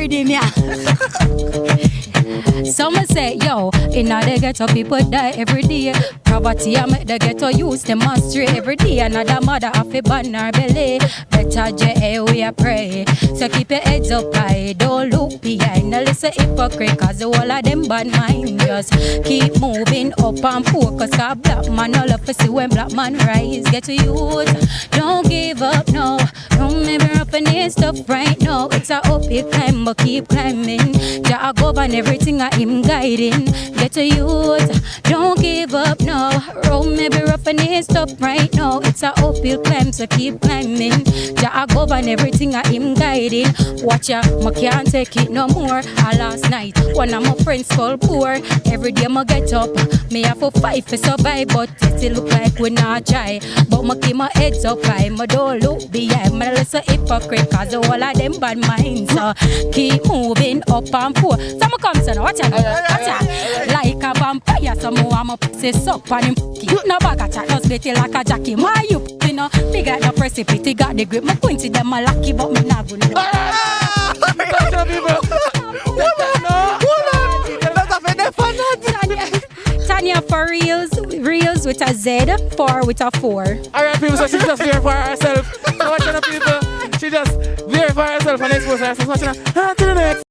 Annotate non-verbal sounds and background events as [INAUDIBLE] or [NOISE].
rhythm, yeah. [LAUGHS] Some say, yo, in the ghetto people die every day. Poverty I make the ghetto use them astray every day. Another mother have a her belly. Better J we a pray. So keep your heads up high, don't look behind. Now listen hypocrite, cause the of them bad mind. Just keep moving up and focus. Cause black man all up to see when black man rise. Get to use, don't give up, no. Don't remember up need stuff right now. It's a uphill climb, but keep climbing. Jah govern everything I am guiding. Get to youth, don't give up now. Road may be rough and need stop right now. It's a uphill climb, so keep climbing. Jah govern everything I am guiding. Watch ya, I can't take it no more. I last night, one of my friends called poor. Every day I get up, me have to fight for survive, but it still look like we not try. But I keep my heads up high, my don't look behind. My listen hypocrite, cause whole of them bad minds. So keep moving up and forth. So I come now, watch out, watch out. A so more I'm up, say suck on him. No bag of chat, just beat like a jockey. My you, you know, big like the precipice, got the grip. My quincy them a lucky, but me not good. Tanya, ah! Tanya for reals, reals with a Z, four with a four. Alright, people, so she just verify herself. So watching the people, she just verify herself and expose herself. Watching her, on to the next.